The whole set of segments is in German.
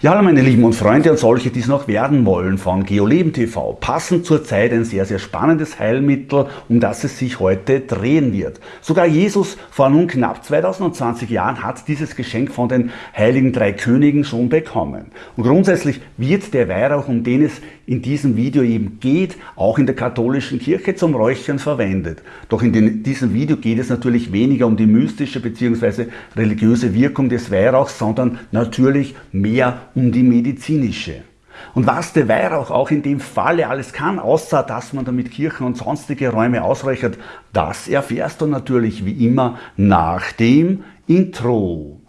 Ja, hallo meine Lieben und Freunde und solche, die es noch werden wollen von GeoLeben TV. Passend zur Zeit ein sehr, sehr spannendes Heilmittel, um das es sich heute drehen wird. Sogar Jesus vor nun knapp 2020 Jahren hat dieses Geschenk von den heiligen drei Königen schon bekommen. Und grundsätzlich wird der Weihrauch, um den es in diesem Video eben geht, auch in der katholischen Kirche zum Räuchern verwendet. Doch in den, diesem Video geht es natürlich weniger um die mystische bzw. religiöse Wirkung des Weihrauchs, sondern natürlich mehr um die medizinische. Und was der Weihrauch auch in dem Falle alles kann, außer dass man damit Kirchen und sonstige Räume ausreichert, das erfährst du natürlich wie immer nach dem Intro.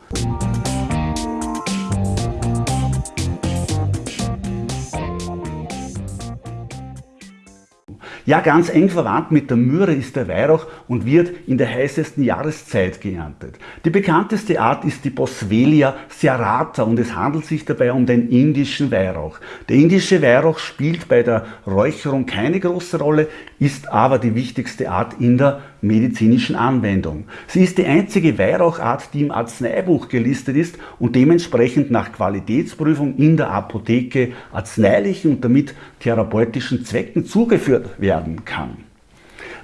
Ja, ganz eng verwandt mit der Myrrhe ist der Weihrauch und wird in der heißesten Jahreszeit geerntet. Die bekannteste Art ist die Boswellia serrata und es handelt sich dabei um den indischen Weihrauch. Der indische Weihrauch spielt bei der Räucherung keine große Rolle, ist aber die wichtigste Art in der medizinischen Anwendung. Sie ist die einzige Weihrauchart, die im Arzneibuch gelistet ist und dementsprechend nach Qualitätsprüfung in der Apotheke arzneilichen und damit therapeutischen Zwecken zugeführt werden kann.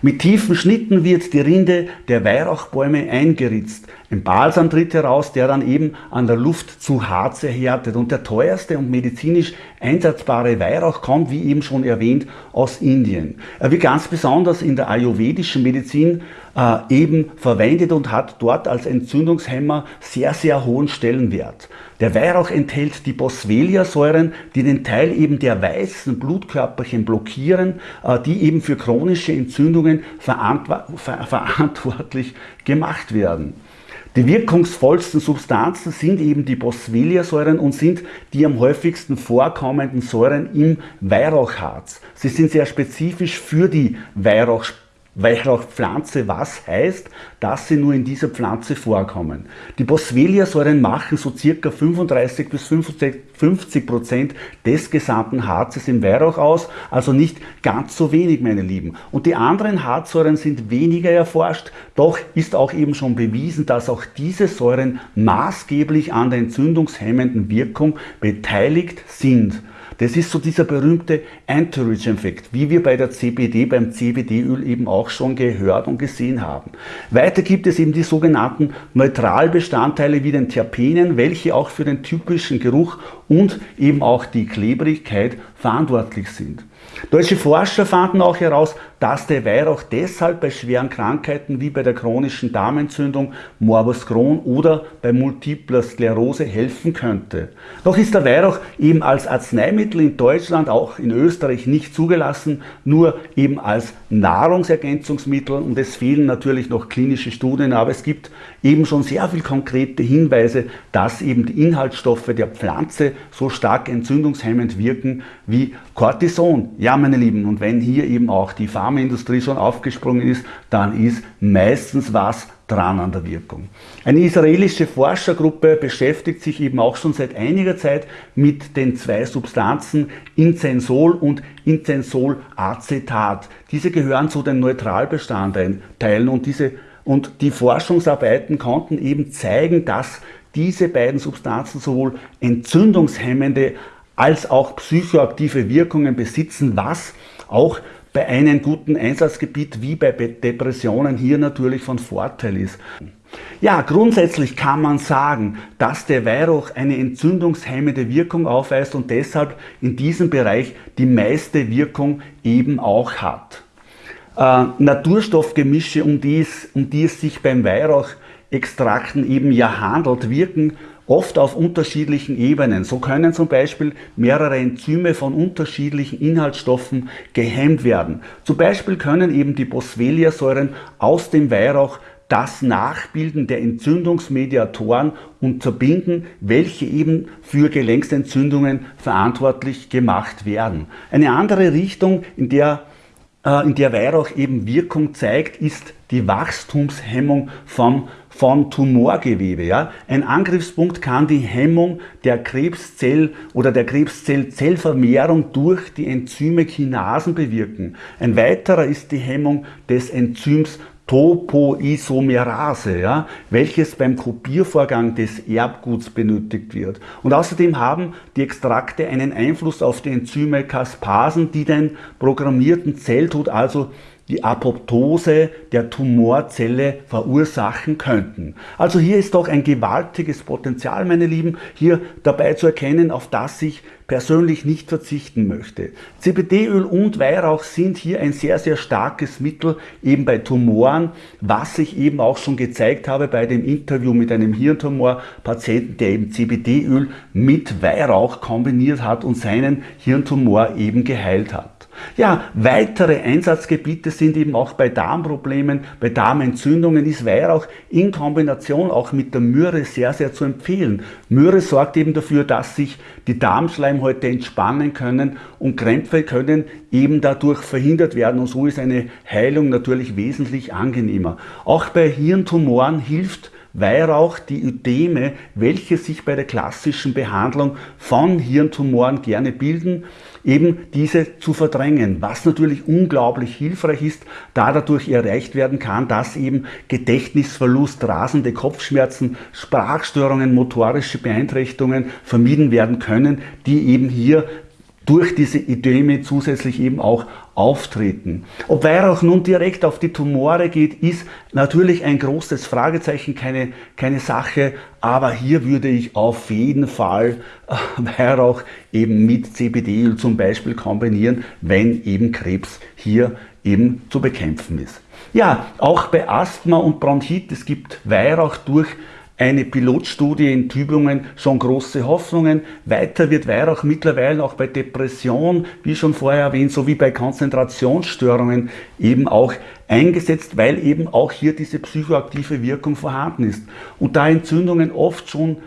Mit tiefen Schnitten wird die Rinde der Weihrauchbäume eingeritzt. Ein Balsam tritt heraus, der dann eben an der Luft zu Harz erhärtet. Und der teuerste und medizinisch einsatzbare Weihrauch kommt, wie eben schon erwähnt, aus Indien. Er wird ganz besonders in der ayurvedischen Medizin äh, eben verwendet und hat dort als Entzündungshemmer sehr, sehr hohen Stellenwert. Der Weihrauch enthält die Boswellia-Säuren, die den Teil eben der weißen Blutkörperchen blockieren, äh, die eben für chronische Entzündungen verantwortlich gemacht werden. Die wirkungsvollsten Substanzen sind eben die Boswellia-Säuren und sind die am häufigsten vorkommenden Säuren im Weihrauchharz. Sie sind sehr spezifisch für die Weihrauchsparte Weihrauchpflanze, was heißt, dass sie nur in dieser Pflanze vorkommen. Die Boswellia-Säuren machen so circa 35 bis 50 Prozent des gesamten Harzes im Weihrauch aus, also nicht ganz so wenig, meine Lieben. Und die anderen Harzsäuren sind weniger erforscht, doch ist auch eben schon bewiesen, dass auch diese Säuren maßgeblich an der entzündungshemmenden Wirkung beteiligt sind. Das ist so dieser berühmte Entourage-Effekt, wie wir bei der CBD, beim CBD-Öl eben auch schon gehört und gesehen haben. Weiter gibt es eben die sogenannten Neutralbestandteile wie den Terpenen, welche auch für den typischen Geruch und eben auch die Klebrigkeit verantwortlich sind. Deutsche Forscher fanden auch heraus, dass der Weihrauch deshalb bei schweren Krankheiten wie bei der chronischen Darmentzündung, Morbus Crohn oder bei Multipler Sklerose helfen könnte. Doch ist der Weihrauch eben als Arzneimittel in Deutschland, auch in Österreich nicht zugelassen, nur eben als Nahrungsergänzungsmittel und es fehlen natürlich noch klinische Studien, aber es gibt eben schon sehr viel konkrete Hinweise, dass eben die Inhaltsstoffe der Pflanze so stark entzündungshemmend wirken wie Cortison. Ja, meine Lieben, und wenn hier eben auch die Pharmaindustrie schon aufgesprungen ist, dann ist meistens was dran an der Wirkung. Eine israelische Forschergruppe beschäftigt sich eben auch schon seit einiger Zeit mit den zwei Substanzen Incensol und Incensolacetat. Diese gehören zu den Neutralbestandteilen und, diese, und die Forschungsarbeiten konnten eben zeigen, dass diese beiden Substanzen sowohl entzündungshemmende als auch psychoaktive Wirkungen besitzen, was auch bei einem guten Einsatzgebiet wie bei Depressionen hier natürlich von Vorteil ist. Ja, grundsätzlich kann man sagen, dass der Weihrauch eine entzündungshemmende Wirkung aufweist und deshalb in diesem Bereich die meiste Wirkung eben auch hat. Äh, Naturstoffgemische, um die, es, um die es sich beim Weihrauchextrakten eben ja handelt, wirken oft auf unterschiedlichen Ebenen. So können zum Beispiel mehrere Enzyme von unterschiedlichen Inhaltsstoffen gehemmt werden. Zum Beispiel können eben die Boswellia-Säuren aus dem Weihrauch das Nachbilden der Entzündungsmediatoren unterbinden, welche eben für Gelenksentzündungen verantwortlich gemacht werden. Eine andere Richtung, in der äh, in der Weihrauch eben Wirkung zeigt, ist die Wachstumshemmung vom, von Tumorgewebe. Ja? Ein Angriffspunkt kann die Hemmung der Krebszell- oder der Krebszell-Zellvermehrung durch die Enzyme Kinasen bewirken. Ein weiterer ist die Hemmung des Enzyms Topoisomerase, ja, welches beim Kopiervorgang des Erbguts benötigt wird. Und außerdem haben die Extrakte einen Einfluss auf die Enzyme Caspasen, die den programmierten Zelltod, also die Apoptose der Tumorzelle verursachen könnten. Also hier ist doch ein gewaltiges Potenzial, meine Lieben, hier dabei zu erkennen, auf das ich persönlich nicht verzichten möchte. CBD-Öl und Weihrauch sind hier ein sehr, sehr starkes Mittel eben bei Tumoren, was ich eben auch schon gezeigt habe bei dem Interview mit einem Hirntumor-Patienten, der eben CBD-Öl mit Weihrauch kombiniert hat und seinen Hirntumor eben geheilt hat. Ja, weitere Einsatzgebiete sind eben auch bei Darmproblemen, bei Darmentzündungen ist Weihrauch in Kombination auch mit der Myrrhe sehr, sehr zu empfehlen. Myrrhe sorgt eben dafür, dass sich die Darmschleimhäute entspannen können und Krämpfe können eben dadurch verhindert werden und so ist eine Heilung natürlich wesentlich angenehmer. Auch bei Hirntumoren hilft Weihrauch die Ödeme, welche sich bei der klassischen Behandlung von Hirntumoren gerne bilden, eben diese zu verdrängen, was natürlich unglaublich hilfreich ist, da dadurch erreicht werden kann, dass eben Gedächtnisverlust, rasende Kopfschmerzen, Sprachstörungen, motorische Beeinträchtigungen vermieden werden können, die eben hier durch diese Ödeme zusätzlich eben auch auftreten. Ob Weihrauch nun direkt auf die Tumore geht, ist natürlich ein großes Fragezeichen, keine, keine Sache, aber hier würde ich auf jeden Fall äh, Weihrauch eben mit CBD-Öl zum Beispiel kombinieren, wenn eben Krebs hier eben zu bekämpfen ist. Ja, auch bei Asthma und Bronchitis gibt Weihrauch durch eine Pilotstudie in Tübingen schon große Hoffnungen. Weiter wird Weihrauch mittlerweile auch bei Depression, wie schon vorher erwähnt, sowie bei Konzentrationsstörungen eben auch eingesetzt, weil eben auch hier diese psychoaktive Wirkung vorhanden ist. Und da Entzündungen oft schon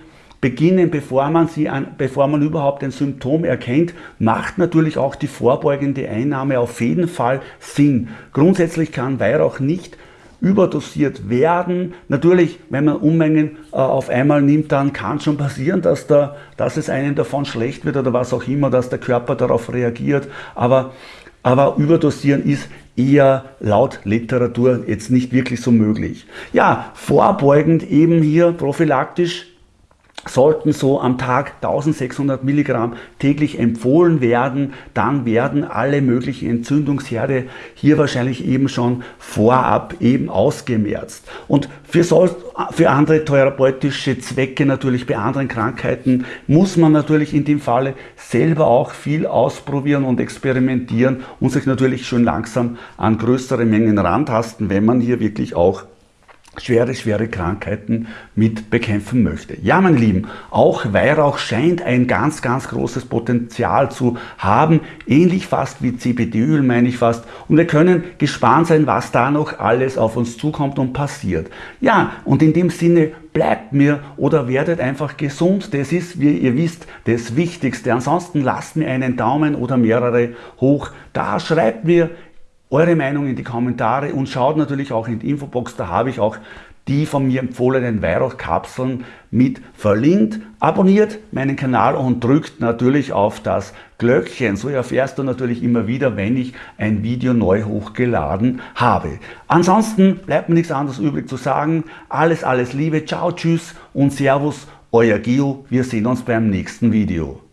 beginnen, bevor man, sie an, bevor man überhaupt ein Symptom erkennt, macht natürlich auch die vorbeugende Einnahme auf jeden Fall Sinn. Grundsätzlich kann Weihrauch nicht überdosiert werden. Natürlich, wenn man Unmengen äh, auf einmal nimmt, dann kann schon passieren, dass, da, dass es einem davon schlecht wird oder was auch immer, dass der Körper darauf reagiert. Aber, aber überdosieren ist eher laut Literatur jetzt nicht wirklich so möglich. Ja, vorbeugend eben hier prophylaktisch sollten so am Tag 1600 Milligramm täglich empfohlen werden, dann werden alle möglichen Entzündungsherde hier wahrscheinlich eben schon vorab eben ausgemerzt. Und für, so, für andere therapeutische Zwecke, natürlich bei anderen Krankheiten, muss man natürlich in dem Falle selber auch viel ausprobieren und experimentieren und sich natürlich schon langsam an größere Mengen rantasten, wenn man hier wirklich auch schwere, schwere Krankheiten mit bekämpfen möchte. Ja, meine Lieben, auch Weihrauch scheint ein ganz, ganz großes Potenzial zu haben, ähnlich fast wie CBD-Öl, meine ich fast. Und wir können gespannt sein, was da noch alles auf uns zukommt und passiert. Ja, und in dem Sinne bleibt mir oder werdet einfach gesund. Das ist, wie ihr wisst, das Wichtigste. Ansonsten lasst mir einen Daumen oder mehrere hoch da. Schreibt mir eure Meinung in die Kommentare und schaut natürlich auch in die Infobox, da habe ich auch die von mir empfohlenen Weihrauchkapseln mit verlinkt. Abonniert meinen Kanal und drückt natürlich auf das Glöckchen. So erfährst du natürlich immer wieder, wenn ich ein Video neu hochgeladen habe. Ansonsten bleibt mir nichts anderes übrig zu sagen. Alles, alles Liebe. Ciao, tschüss und Servus. Euer Gio. Wir sehen uns beim nächsten Video.